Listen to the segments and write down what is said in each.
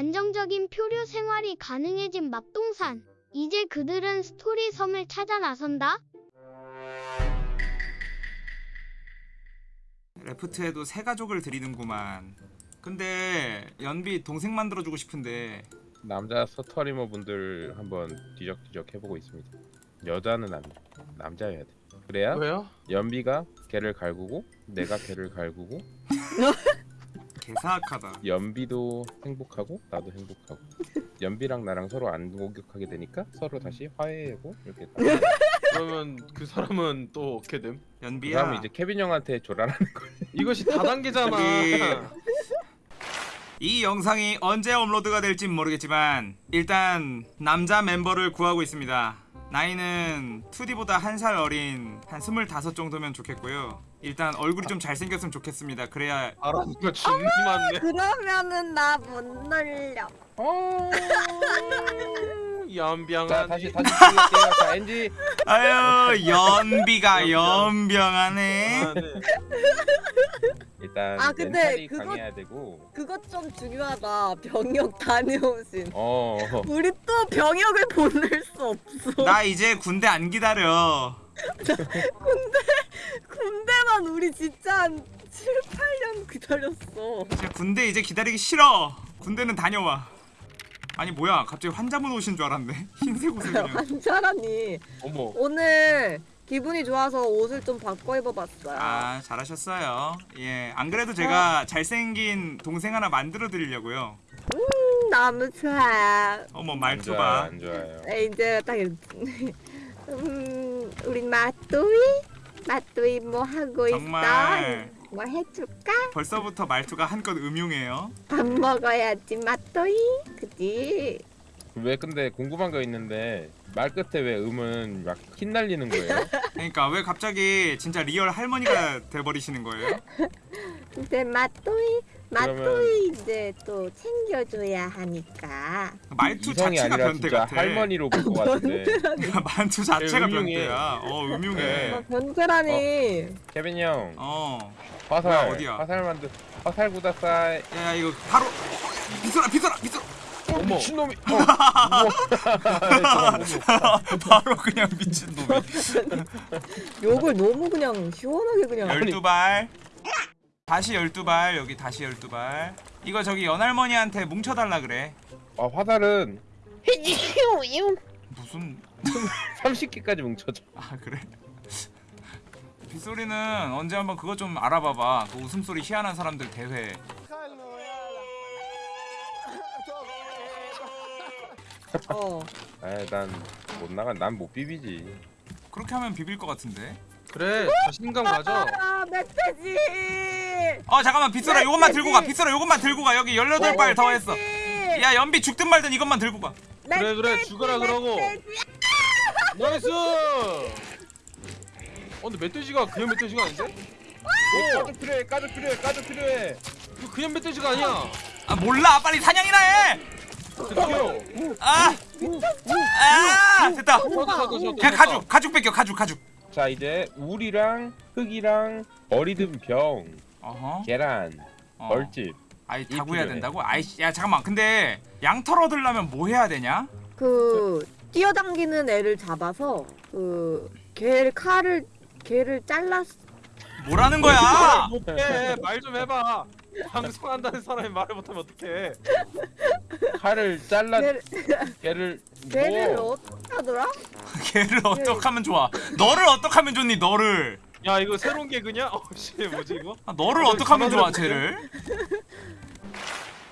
안정적인 표류 생활이 가능해진 맙동산. 이제 그들은 스토리 섬을 찾아 나선다. 레프트에도 새 가족을 드리는구만. 근데 연비 동생 만들어주고 싶은데 남자 서터리머 분들 한번 뒤적뒤적 해보고 있습니다. 여자는 안 돼. 남자여야 돼. 그래야 왜요? 연비가 걔를 갈구고 내가 걔를 갈구고 개사악하다. 연비도 행복하고 나도 행복하고 연비랑 나랑 서로 안 공격하게 되니까 서로 다시 화해하고 이렇게. 그러면 그 사람은 또 어떻게 됨? 그 연비야. 다음에 이제 케빈 형한테 조라라는 거야. 이것이 다단계잖아. 이 영상이 언제 업로드가 될진 모르겠지만 일단 남자 멤버를 구하고 있습니다. 나이는 2D보다 한 살 어린 한 25 정도면 좋겠고요. 일단 얼굴이 좀 잘생겼으면 좋겠습니다. 그래야 거 진리 많네. 그러면은 나 못 놀려. 어... 연병한. 자 다시 다시 찍을게요. 자 엔지 아유 연비가 연병하네. 아, 네. 일단 아, 근데 그거- 되고 그것 좀 중요하다. 병역 다녀오신. 어 우리 또 병역을 보낼 수 없어. 나 이제 군대 안 기다려. 군대 만 우리 진짜 한 7, 8년 기다렸어. 진짜 군대 이제 기다리기 싫어. 군대는 다녀와. 아니 뭐야 갑자기 환자분 오신 줄 알았네. 흰색 옷을 그냥. 환자라니. 어머 오늘 기분이 좋아서 옷을 좀 바꿔 입어봤어요. 아 잘하셨어요. 예, 안 그래도 제가 잘생긴 동생 하나 만들어 드리려고요. 음, 너무 좋아. 어머 안 말투 봐. 안 좋아요. 에, 이제 딱. 음, 우리 마또이? 마또이 뭐 하고 있어? 정말. 뭐 해줄까? 벌써부터 말투가 한껏 음흉해요. 밥 먹어야지 마또이. 그지? 왜 근데 궁금한 거 있는데 말 끝에 왜 음을 막 흩날리는 거예요? 그러니까 왜 갑자기 진짜 real 할머니가 돼버리시는 거예요? 근데 그러면- 마또이 이제 또 챙겨줘야 하니까 말투 자체가 변태 같아. 할머니로 볼것 같은데 말투 자체가 음흉해. 변태야. 어 음흉해. 어, 변태라니 케빈 형 어. 화살 뭐야, 어디야? 화살 만들 화살 구다사이 야 이거 바로 비서라 비서라 비서. 어머. 미친놈이 어. 바로 그냥 미친 놈이. 욕을 너무 그냥 시원하게 그냥 열두 발. 다시 열두 발 여기 다시 열두 발. 이거 저기 연할머니한테 뭉쳐 달라 그래. 아 화살은 무슨 30개까지 뭉쳐져 아 그래? 빗소리는 언제 한번 그거 좀 알아봐봐. 그 웃음소리 희한한 사람들 대회. 어 아난못 나가 난 못 비비지 그렇게 하면 비빌 것 같은데. 그래 자신감 가져. 아 멧돼지 어 잠깐만 빗소라 요것만 들고 가. 빗소라 요것만 들고 가. 여기 18발 더 했어. 야 연비 죽든 말든 이것만 들고 가. 그래 그래 죽어라 그러고. Nice. 어 근데 멧돼지가 그냥 멧돼지가 아닌데? 가죽도 필요해 가죽도 필요해 가죽도 필요해 이거 그냥 멧돼지가 아니야. 아 몰라 빨리 사냥이나 해. 드디어. 아, 아 됐다. 그냥 가죽 가죽 뺏겨 가죽 가죽. 자 이제 우리랑 흙이랑 어리든 병 어허. 계란 어. 벌집 아이 이다 구해야 필요해. 된다고? 아이씨 야 잠깐만 근데 양털 얻으려면 뭐 해야 되냐? 그 뛰어당기는 애를 잡아서 그 개를 칼을 개를 잘랐 뭐라는 거야? 못해 말좀 해봐. 방송한다는 사람이 말을 못하면 어떡해? 칼을 잘라 개를 걔를 개를 뭐 어떻게 하더라? 걔를 어떡 하면 좋아? 너를 어떡 하면 좋니? 너를 야 이거 새로운 개그냐? 어씨 뭐지 이거? 아, 너를 어, 어떡하면 좋아? 쟤를?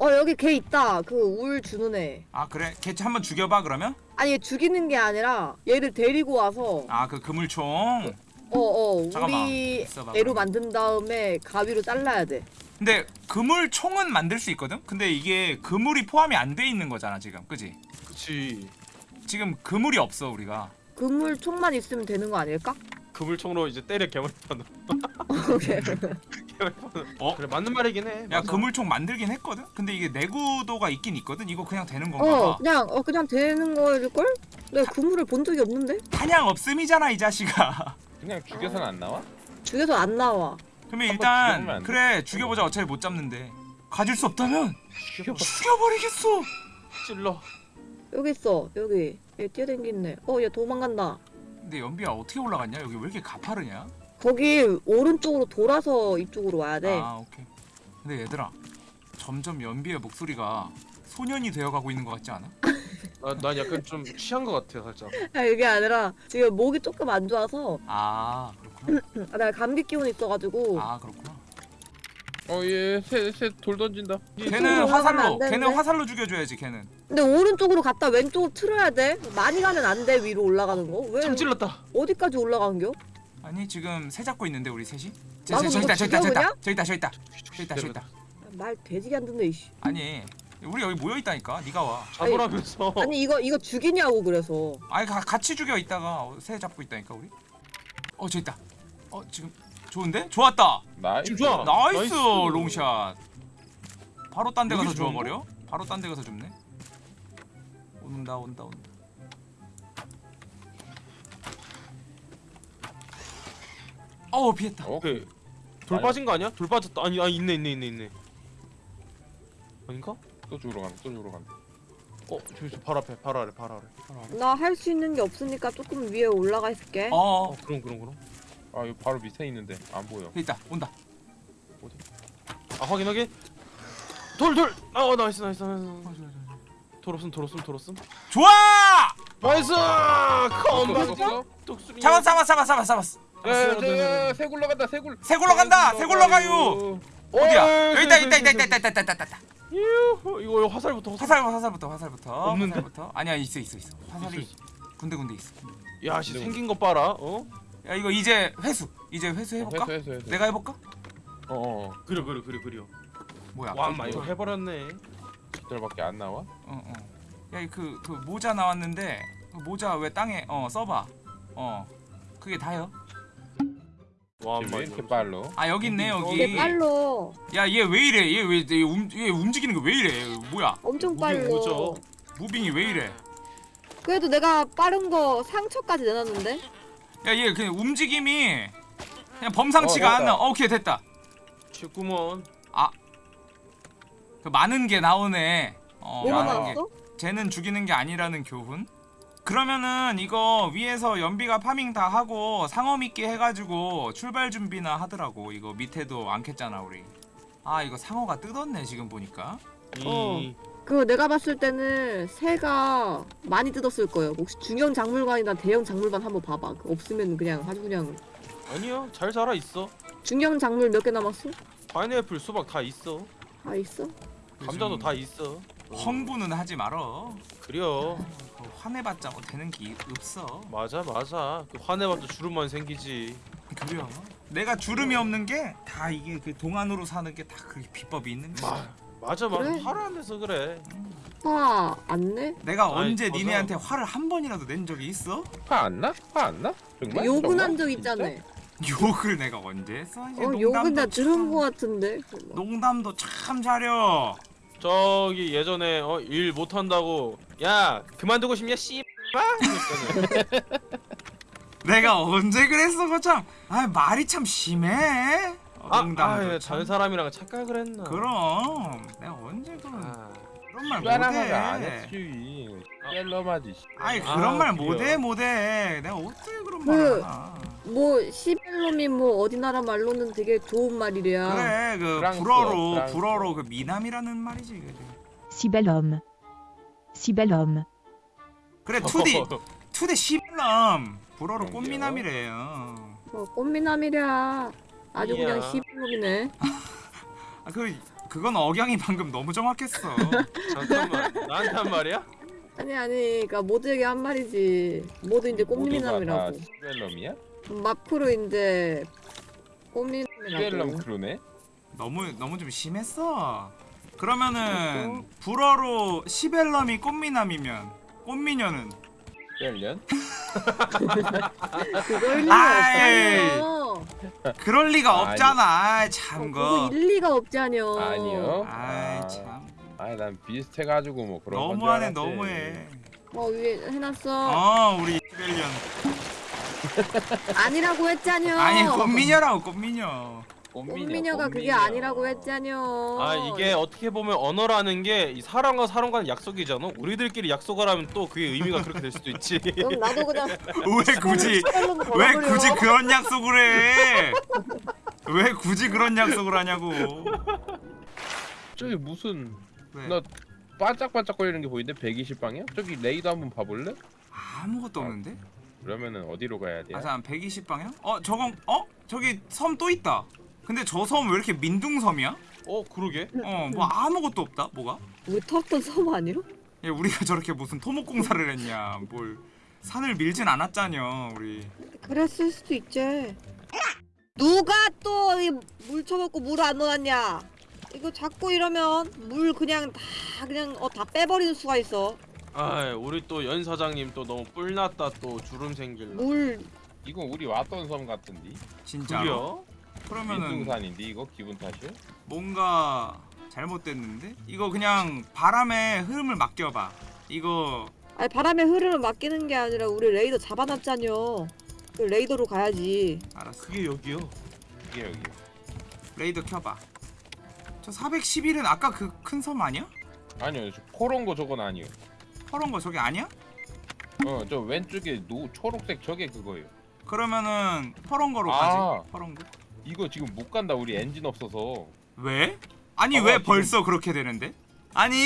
어 여기 개 있다 그 울 주는 애 아 그래? 걔 한번 죽여봐 그러면? 아니 얘 죽이는 게 아니라 얘를 데리고 와서 아그 그물총. 어어 잠깐만, 우리 있어봐, 애로 그럼. 만든 다음에 가위로 잘라야 돼 근데 그물 총은 만들 수 있거든? 근데 이게 그물이 포함이 안 돼 있는 거잖아 지금, 그지? 그치. 지금 그물이 없어 우리가. 그물 총만 있으면 되는 거 아닐까? 그물총으로 이제 때려. 오케이. 개머리판으로. 어? 그래 맞는 말이긴 해. 야 맞아. 그물총 만들긴 했거든? 근데 이게 내구도가 있긴 있거든? 이거 그냥 되는 건가 어 봐. 그냥 어 그냥 되는 거일걸? 내가 그물을 본 적이 없는데 사냥 없음이잖아 이 자식아. 그냥 죽여서는 안 나와? 죽여서 안 나와 그러면 일단? 그래 죽여보자 어차피 못 잡는데 가질 수 없다면 죽여버려. 죽여버리겠어. 찔러. 여기 있어 여기 얘 뛰어댕기네 어 얘 도망간다 근데 연비야 어떻게 올라갔냐? 여기 왜 이렇게 가파르냐? 거기 오른쪽으로 돌아서 이쪽으로 와야 돼아 오케이. 근데 얘들아 점점 연비의 목소리가 소년이 되어가고 있는 것 같지 않아? 아, 난 약간 좀 취한 것 같아 살짝. 아, 이게 아니라 지금 목이 조금 안 좋아서 아. 아, 내가 감기 기운이 있어가지고 아 그렇구나. 어얘새새돌 던진다 걔는 화살로? 걔는 화살로 죽여줘야지 걔는. 근데 오른쪽으로 갔다 왼쪽으로 틀어야 돼 많이 가면 안 돼 위로 올라가는 거 왜 참 찔렀다. 어디까지 올라간겨? 아니 지금 새 잡고 있는데 우리 셋이? 저, 저, 누가 있다 저기 있다 저기 있다? 저기 있다 저기 있다 저기 있다 저기 있다. 말 뒤지게 안 듣네 이씨 아니 우리 여기 모여 있다니까. 네가 와. 잡으라면서. 아니 이거 이거 죽이냐고 그래서 아니 가, 같이 죽여 있다가 새 잡고 있다니까 우리. 어 저기 있다. 어 지금 좋은데? 좋았다. Nice 지금 좋아. Nice, nice. 롱샷. 바로 딴 데 가서 좋은 주워버려. 바로 딴 데 가서 줍네. 온다 온다 온다. 어 피했다. 어? 오케이. 돌 빠진 거 아니야? 돌 빠졌다. 아니 아 있네 있네 있네 있네. 아닌가? 또 죽으러 간다 또 죽으러 간다 어 저기 저 바로 앞에 바로 아래 바로 아래. 나 할 수 있는 게 없으니까 조금 위에 올라가 있을게 어어 그럼 그럼 그럼. 아 여기 바로 밑에 있는데 안 보여 있다 온다. 아 확인 확인. 돌 돌. 아 nice nice nice. 돌 없음 돌 없음 돌 없음. 좋아! Nice. 독수리. 잡았 잡았 잡았 잡았 잡았어. 야야야 새 굴러간다 새 굴 새 굴러간다. 새 굴러가요. 어디야? 여기 있다 있다 있다 있다 있다 있다 있다 있다 있다. 유후, 이거 이거 화살부터 화살. 화살 화살부터 화살부터. 없는데? 화살부터. 아니야 있어 있어 있어. 화살이 있어, 군데 군데 있어. 야, 씨 생긴 거 봐라. 어? 야 이거 이제 회수. 이제 회수 해볼까? 해서 해서 해서 내가 해볼까? 어어 그려 그려 그려 그려. 뭐야? 와, 그- 마 이거 해버렸네. 절밖에 안 나와? 어 어. 야그그 그 모자 나왔는데 그 모자 왜 땅에 어 써봐. 어 그게 다요. 와, 쟤왜 마 이렇게 빨로? 아 여기 있네 이게 여기. 빨로 야얘 왜 이래? 얘왜 얘, 움, 얘 움직이는 거 왜 이래? 뭐야? 엄청 빨로? 무빙이 왜 이래? 그래도 내가 빠른 거 상처까지 내놨는데 야얘 그냥 움직임이 그냥 범상치가 어. 않아. 어, 오케이 됐다. 최구먼. 그 많은 게 나오네. 어 뭐가 많은 게. 나왔어? 쟤는 죽이는 게 아니라는 교훈? 그러면은 이거 위에서 연비가 파밍 다 하고 상어 미끼 해가지고 출발 준비나 하더라고 이거 밑에도 안 캤잖아 우리 아 이거 상어가 뜯었네 지금 보니까 어. 이그 내가 봤을 때는 새가 많이 뜯었을 거예요 혹시 중형 작물관이나 대형 작물관 한번 봐봐 그 없으면 그냥 아주 그냥 아니야, 잘 자라 있어. 중형 작물 몇 개 남았어? 파인애플, 수박 다 있어. 다 있어? 감자도 다 있어. 헝부는 하지 말어 그려. 그거 화내봤자 뭐 되는 게 없어 맞아, 맞아. 그 화내봐도 주름만 생기지. 그려 내가 주름이 없는 게 다 이게 그 동안으로 사는 게 다 그게 비법이 있는 거야 마, 맞아, 맞아. 그래. 화를 안 내서 그래. 화 안 내? 내가 아이, 언제 맞아. 니네한테 화를 한 번이라도 낸 적이 있어? 화 안 나? 화 안 나? 정말? 욕은 정말? 한 적? 있잖아 욕을 내가 언제 했어? 어 욕은 나 들은 참- 거 같은데 농담도 참 잘려 저기 예전에 어, 일 못한다고 야 그만두고 싶냐 씨 했잖아. 내가 언제 그랬어 거참 아 말이 참 심해 어, 아, 아, 참. 다른 사람이랑 착각을 했나? 그럼. 내가 언제 그런 아, 그런 말안 못해 했지. 셀러마지 아니 아, 그런 말 그래요? 못해 못해. 내가 어떻게 그런 그- 말을 하나. 뭐뭐 어디 나라 말로는 되게 좋은 말이래야 그래 그 프랑스어, 불어로 프랑스어. 불어로 그 미남이라는 말이지 그래 bel homme. 그래 투디. 투디 시블람 불어로? 꽃미남이래요. 어, 꽃미남이랴 아주 이야. 그냥 시벨놈이네 아 그 그건 억양이 방금 너무 정확했어 잠깐만 나한테 한 말이야? 아니 아니 그니까 모두에게 한 말이지 모두 이제 꽃미남이라고 시벨럼이야? 마크로 이제 꽃미남이라고 크루네? 너무 너무 좀 심했어. 그러면은 불어로 시벨럼이 꽃미남이면 꽃미녀는 시벨년? 그걸 리가 아이. 없잖여 그럴 리가 아니. 없잖아. 아이, 어, 참. 일리가 없잖여 아니요 아이 아, 참 아니 난 비슷해가지고 뭐 그런 건줄 너무하네. 너무해. 어 위에 해놨어 어 우리 시벨련. 아니라고 했잖여 아니 꽃미녀라고 꽃미녀. 꽃미녀 가 그게 아니라고 했잖여. 아 이게 어떻게 보면 언어라는 게 이 사람과 사람과는 약속이잖아. 우리들끼리 약속을 하면 또 그게 의미가 그렇게 될 수도 있지. 그럼 나도 그냥 왜 굳이 왜. 굳이 그런 약속을 해? 왜 굳이 그런 약속을 하냐고. 저기 무슨 왜? 나 반짝반짝 거리는 게 보이는데 120방이야? 저기 레이더 한번 봐볼래? 아무것도 없는데? 그러면은 어디로 가야 돼? 아, 잠 120방향? 어, 저건 어? 저기 섬 또 있다. 근데 저 섬 왜 이렇게 민둥섬이야? 어 그러게. 어, 뭐 아무것도 없다. 뭐가? 우리 탔던 섬 아니야? 야, 우리가 저렇게 무슨 토목공사를 했냐? 뭘 산을 밀진 않았잖여, 우리. 그랬을 수도 있지. 누가 또물 쳐먹고 물 안 넣었냐? 이거 자꾸 이러면 물 그냥 다 그냥 어 다 빼버리는 수가 있어. 아 우리 또 연 사장님 또 너무 뿔났다 또 주름 생길라. 물 이거 우리 왔던 섬 같은데? 진짜. 그려? 그러면은 민둥산인데 이거 기분 탓이야? 뭔가 잘못됐는데? 이거 그냥 바람의 흐름을 맡겨봐. 이거 아니 바람의 흐름을 맡기는 게 아니라 우리 레이더 잡아놨잖여. 그 레이더로 가야지. 알았어. 그게 여기요. 이게 여기 레이더 켜봐. 저 411은 아까 그 큰 섬 아니야? 아니요 저 퍼런 거 저건 아니요 퍼런 거 저게 아니야? 어 저 왼쪽에 노 초록색 저게 그거예요 그러면은 퍼런 거로 아. 가지. 퍼런 거. 이거 지금 못 간다 우리 엔진 없어서 왜? 아니 봐봐, 왜 지금. 벌써 그렇게 되는데? 아니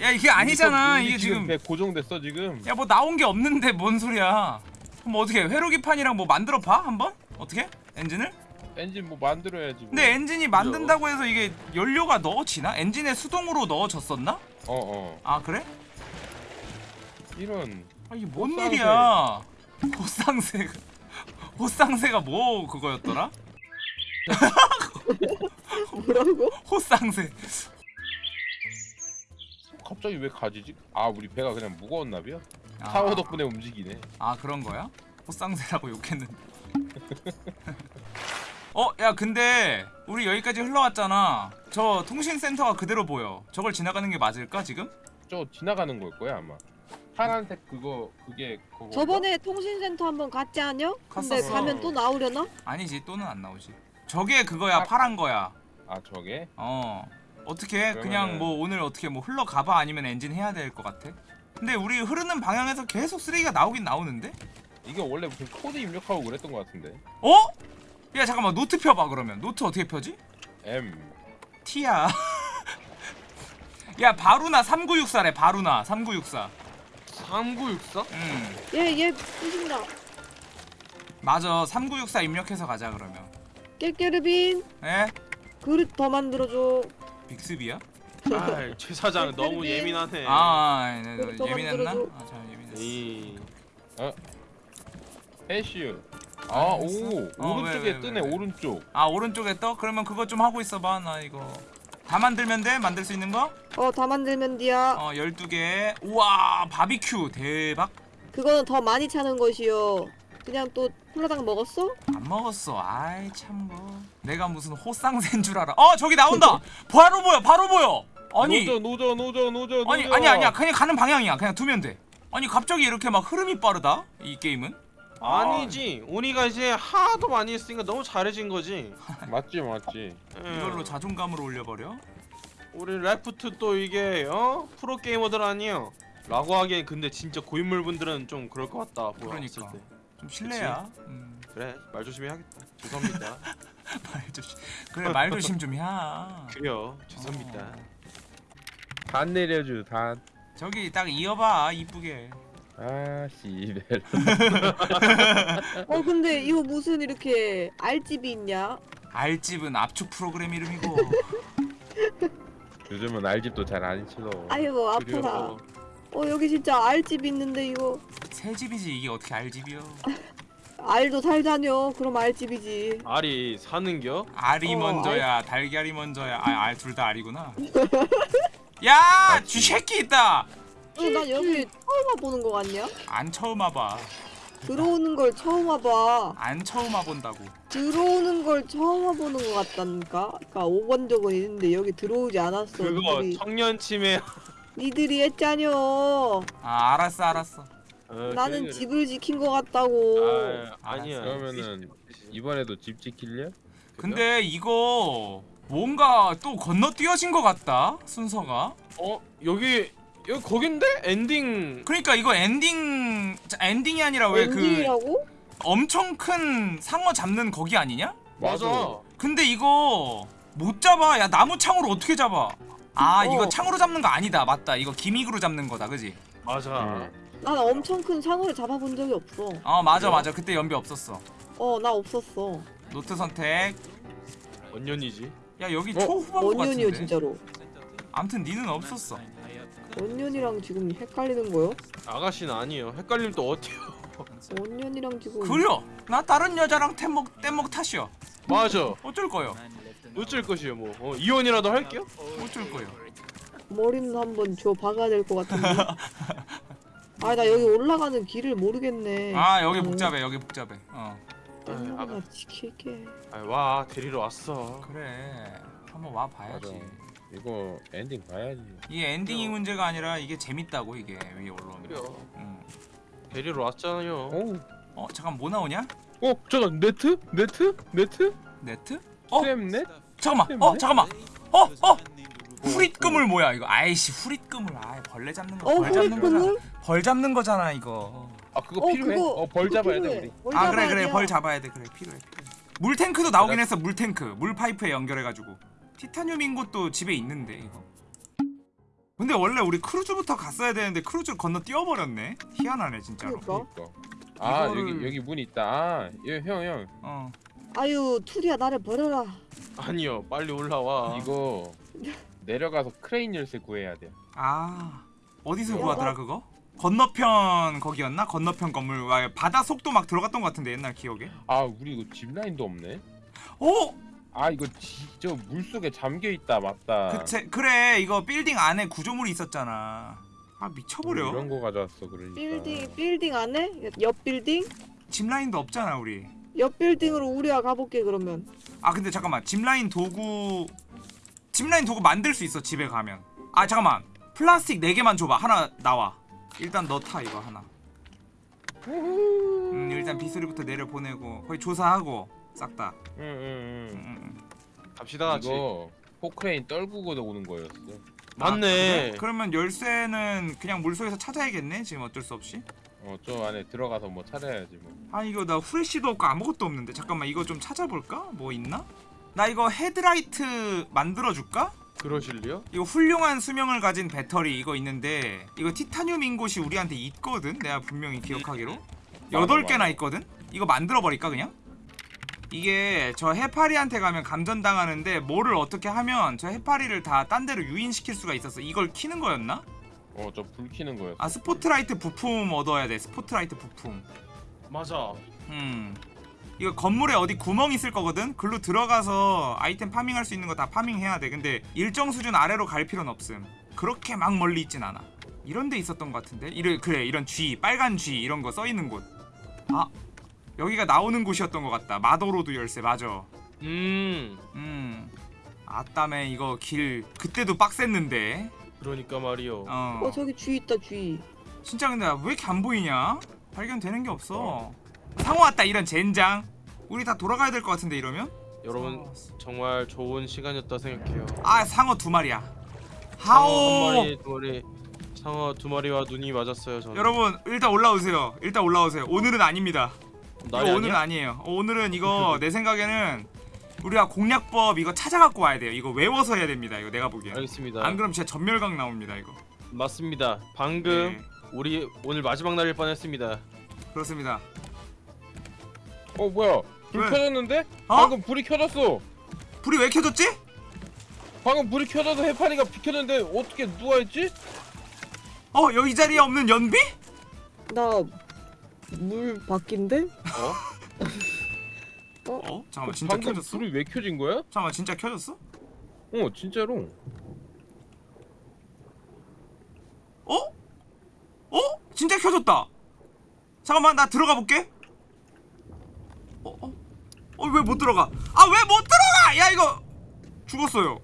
야 이게 아니잖아 이게 지금 배 고정됐어 지금 야 뭐 나온 게 없는데 뭔 소리야 그럼 어떻게 회로기판이랑 뭐 만들어 봐 한번? 어떻게? 엔진을? 엔진 뭐 만들어야지 뭐. 근데 엔진이 만든다고 해서 이게 연료가 넣어지나? 엔진에 수동으로 넣어졌었나? 어어 아 그래? 이런 아 이게 뭔 호쌍새. 일이야 호쌍새가 호쌍새가 뭐 그거였더라? 뭐라고? 호쌍새 갑자기 왜 가지지? 아 우리 배가 그냥 무거웠나 봐요 아. 타워 덕분에 움직이네 아 그런 거야? 호쌍새라고 욕했는데. 어, 야 근데 우리 여기까지 흘러왔잖아. 저 통신센터가 그대로 보여. 저걸 지나가는 게 맞을까 지금? 저 지나가는 걸 거야 아마 파란색 그거 그게 그거 저번에 통신센터 한번 갔지 않냐? 근데 갔었어. 가면 또 나오려나? 아니지 또는 안 나오지. 저게 그거야 파란 거야. 아 저게? 어. 어떻게 그냥 그러면은- 뭐 오늘 어떻게 뭐 흘러가봐 아니면 엔진 해야 될 것 같아? 근데 우리 흐르는 방향에서 계속 쓰레기가 나오긴 나오는데? 이게 원래 무슨 코드 입력하고 그랬던 것 같은데 어? 야 잠깐만 노트 펴봐 그러면 노트 어떻게 펴지? M T야. 야 바루나 3964래 바루나 3964. 3964? 음 얘얘 부신다. 맞아 3964 입력해서 가자 그러면. 깨깨르빈 에? 그릇 더 만들어줘. 빅스비야? 아 최 사장 너무. 예민하네. 아, 아 네, 그릇 더 예민했나? 아, 잘 예민했어. 이 해슈 아, 아오 했어? 어, 오른쪽에 왜, 왜, 뜨네 왜, 왜. 오른쪽 아 오른쪽에 떠? 그러면 그거 좀 하고 있어 봐 나 이거. 다 만들면 돼? 만들 수 있는 거? 어 다 만들면 돼야. 어 12개. 우와 바비큐 대박. 그거는 더 많이 차는 것이요. 그냥 또 콜라당 먹었어? 안 먹었어. 아이 참 뭐. 내가 무슨 호쌍새인 줄 알아. 어 저기 나온다. 바로 보여. 바로 보여. 아니 노저 노저 노저 노저 아니. 아니 아니야 그냥 가는 방향이야 그냥 두면 돼 아니 갑자기 이렇게 막 흐름이 빠르다 이 게임은 아니지. 우리가 이제 하도 많이 했으니까 너무 잘해진 거지. 맞지 맞지 예. 이걸로 자존감을 올려버려 우리 Raft 또 이게 어 프로 게이머들 아니에요. 라고 하기엔 근데 진짜 고인물 분들은 좀 그럴 것 같다. 그러니까. 때. 좀 실례야 음, 그래 말 조심해야겠다. 죄송합니다. 말 조심 그래 말 조심 좀야 그래요. 죄송합니다. 어. 단 내려줘 단 저기 딱 이어봐 이쁘게 아 씨발 어 근데 이거 무슨 이렇게 알집이 있냐? 알집은 압축 프로그램 이름이고 요즘은 알집도 잘 안 치러 아이고 아프다. 그래요. 어 여기 진짜 알집 있는데 이거 새 집이지 이게 어떻게 알집이여 알도 살자뇨. 그럼 알집이지. 알이 사는겨? 알이 어, 먼저야 달걀이 먼저야 아알 둘 다 알이구나 야 쥐새끼 있다 어, 난 여기 처음 와보는 거 같냐? 안 처음 와봐 들어오는 걸 처음 와봐. 안 처음 와본다고 들어오는 걸 처음 와보는 거 같다니까? 그니까 5번 적은 있는데 여기 들어오지 않았어. 그거 니들이, 청년 침해. 니들이 했자뇨. 아 알았어 알았어 어, 나는. 집을 지킨 거 같다고. 아, 아니야. 그러면은 이번에도 집 지킬래? 근데 이거 뭔가 또 건너뛰어진 것 같다 순서가 어 여기 여기 거긴데 엔딩 그러니까 이거 엔딩 자, 엔딩이 아니라 왜 그 엔딩이라고? 엄청 큰 상어 잡는 거기 아니냐? 맞아. 근데 이거 못 잡아 야 나무 창으로 어떻게 잡아 아 어. 이거 창으로 잡는 거 아니다 맞다 이거 gimmick으로 잡는 거다 그지? 맞아. 음. 난 엄청 큰 상어를 잡아본 적이 없어. 어 맞아 맞아 그때 연비 없었어 어, 나 없었어. 노트 선택 언년이지. 야 여기 어? 초후반부 언년이요, 같은데 진짜로. 암튼 니는 없었어 언년이랑 지금 헷갈리는 거요? 아가씨는 아니에요. 헷갈리면 또 어때요? 언년이랑 지금 그려 나 다른 여자랑 떼먹 떼먹 탓이야 맞아. 어쩔 거요 어쩔 것이에요 뭐. 어, 이혼이라도 할게요. 어쩔 거요 머리는 한번 줘 박아야 될 것 같은데. 아, 나 여기 올라가는 길을 모르겠네. 아 여기 음. 복잡해 여기 복잡해 어 음, 아가. 나 지킬게. 아, 와 데리러 왔어. 그래 한번 와. 봐야지 이거 엔딩 봐야지. 이게 엔딩이 문제가 아니라 이게 재밌다고 이게 위에 올라오면 그래요. 응. 데리러 왔잖아요. 오. 어 잠깐 뭐 나오냐? 어 잠깐 네트? 네트? 네트? 네트? 어? Sweep net? 잠깐만 때문에? 어 잠깐만 어? 어? 후릿그물 뭐야 이거 아이씨 후릿그물 아 벌레 잡는 거 어, 벌 잡는 거잖아 후릿그물? 벌 잡는 거잖아 이거 아 그거 어, 필요해? 그거- 어 벌 그거 잡아야 돼 필요해. 우리. 벌아 그래 그래 돼요. 벌 잡아야 돼 그래 필요해 물탱크도 나오긴 했어 물탱크 물 파이프에 연결해가지고 티타늄 ingot도 집에 있는데 이거 근데 원래 우리 크루즈부터 갔어야 되는데 크루즈를 건너 뛰어버렸네 희한하네 진짜로 그러니까. 아 이거를- 여기 여기 문 있다. 아, 형 형. 어 아유, 투리야 나를 버려라. 아니요 빨리 올라와. 이거 내려가서 크레인 열쇠 구해야 돼. 아 어디서 구하더라 그거? 건너편 거기였나? 건너편 건물. 와, 바다 속도 막 들어갔던 것 같은데 옛날 기억에. 아 우리 이거 집라인도 없네. 오! 아 이거 저 물속에 잠겨 있다 맞다. 그체, 그래. 이거 빌딩 안에 구조물이 있었잖아. 아 미쳐버려. 이런 거 가져왔어 그러니까. 빌딩 빌딩 안에? 옆 빌딩? 짚라인도 없잖아 우리. 옆 빌딩으로 우리가 가볼게 그러면. 아 근데 잠깐만. 짚라인 도구 짚라인 도구 만들 수 있어 집에 가면. 아 잠깐만. 플라스틱 4개만 줘봐. 하나 나와 일단 너타 이거 하나 음 일단 비수리부터 내려보내고 거기 조사하고 싹다 음, 응응응. 음, 음. 갑시다 같이. 이거 포크레인 떨구고 오는 거였어. 맞네. 아, 그래? 그러면 열쇠는 그냥 물속에서 찾아야겠네 지금 어쩔 수 없이 어 저 안에 들어가서 뭐 찾아야지 뭐. 아 이거 나 후레쉬도 없고 아무것도 없는데 잠깐만 이거 좀 찾아볼까? 뭐 있나? 나 이거 헤드라이트 만들어줄까? 그러실래요? 이거 훌륭한 수명을 가진 배터리 이거 있는데 이거 티타늄 잉곳이 우리한테 있거든 내가 분명히 기억하기로 여덟 맞아. 개나 있거든 이거 만들어 버릴까 그냥 이게 저 해파리한테 가면 감전당하는데 뭐를 어떻게 하면 저 해파리를 다 딴 데로 유인시킬 수가 있었어 이걸 키는 거였나? 어 저불 켜는 거였어. 아 스포트라이트 부품 얻어야 돼 스포트라이트 부품 맞아. 음 이거 건물에 어디 구멍 있을 거거든? 글로 들어가서 아이템 파밍할 수 있는 거 다 파밍해야 돼. 근데 일정 수준 아래로 갈 필요는 없음. 그렇게 막 멀리 있진 않아. 이런 데 있었던 것 같은데? 이래, 그래 이런 G 빨간 G 이런 거 써 있는 곳 아 여기가 나오는 곳이었던 것 같다. 마도로드 열쇠 맞아. 음. 음. 아따매 이거 길 그때도 빡셌는데. 그러니까 말이요. 어. 어 저기 쥐 있다 쥐. 진짜 근데 왜 이렇게 안 보이냐? 발견되는 게 없어 상어 왔다 이런 젠장 우리 다 돌아가야 될 것 같은데 이러면 여러분 정말 좋은 시간이었다 생각해요. 아 상어 두 마리야 상어 한 하오 마리, 두 마리, 상어 두 마리와 눈이 맞았어요. 저는. 여러분 일단 올라오세요 일단 올라오세요 오늘은 아닙니다 이거 오늘은 아니야? 아니에요 어, 오늘은 이거 내 생각에는 우리가 공략법 이거 찾아갖고 와야 돼요 이거 외워서 해야 됩니다 이거 내가 보기엔 알겠습니다. 안 그럼 진짜 전멸각 나옵니다 이거 맞습니다. 방금 네, 우리 오늘 마지막 날일 뻔했습니다. 그렇습니다 어 뭐야? 불 왜? 켜졌는데? 어? 방금 불이 켜졌어. 불이 왜 켜졌지? 방금 불이 켜져서 해파리가 비켰는데 어떻게 누가 했지? 어 여기 자리에 없는 연비? 나물 바뀐데? 어? 어? 잠깐만 진짜 방금 켜졌어? 불이 왜 켜진 거야? 잠깐만 진짜 켜졌어? 어 진짜로. 어? 어? 진짜 켜졌다. 잠깐만 나 들어가 볼게. 어? 어? 어 왜 못 들어가? 아 왜 못 들어가? 야 이거 죽었어요.